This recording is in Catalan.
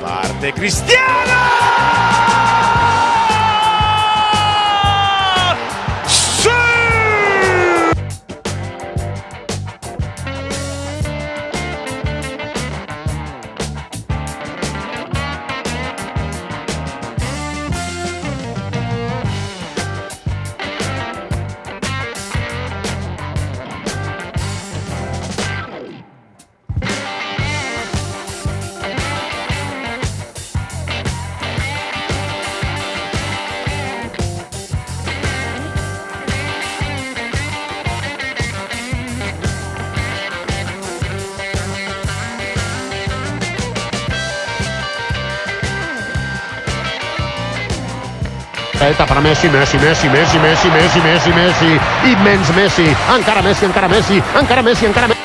Parte Cristiano. Eta per Messi, Messi, Messi, Messi, Messi, Messi, Messi, Messi, immens Messi, encara Messi, encara Messi, encara Messi, encara Messi.